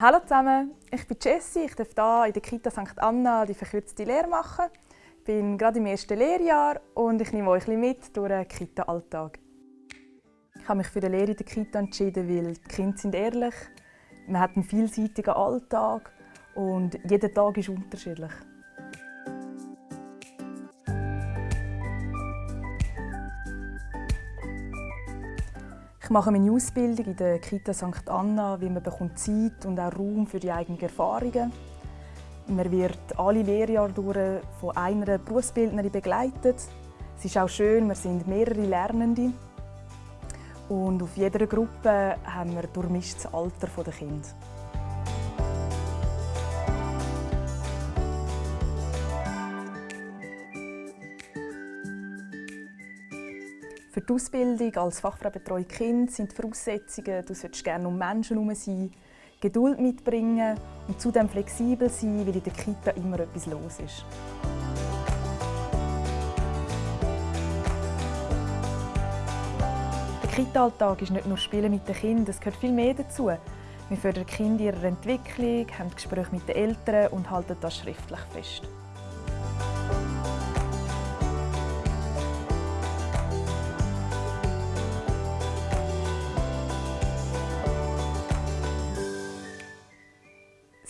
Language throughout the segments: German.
Hallo zusammen, ich bin Jessie. Ich darf hier in der Kita St. Anna die verkürzte Lehre machen. Ich bin gerade im ersten Lehrjahr und ich nehme euch mit durch den Kita-Alltag. Ich habe mich für die Lehre in der Kita entschieden, weil die Kinder sind ehrlich, man hat einen vielseitigen Alltag und jeder Tag ist unterschiedlich. Ich mache meine Ausbildung in der Kita St. Anna, wie man bekommt Zeit und auch Raum für die eigenen Erfahrungen. Man wird alle Lehrjahre durch von einer Berufsbildnerin begleitet. Es ist auch schön, wir sind mehrere Lernende. Und auf jeder Gruppe haben wir durchmischtes Alter der Kinder. Für die Ausbildung als Fachfraubetreuung Kind sind die Voraussetzungen, du solltest gerne um Menschen herum sein, Geduld mitbringen und zudem flexibel sein, weil in der Kita immer etwas los ist. Der Kita-Alltag ist nicht nur Spielen mit den Kindern, es gehört viel mehr dazu. Wir fördern Kinder in ihrer Entwicklung, haben Gespräche mit den Eltern und halten das schriftlich fest.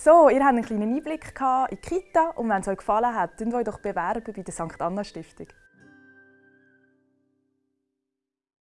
So, ihr habt einen kleinen Einblick in die Kita und wenn es euch gefallen hat, dann euch doch bewerben bei der St. Anna Stiftung.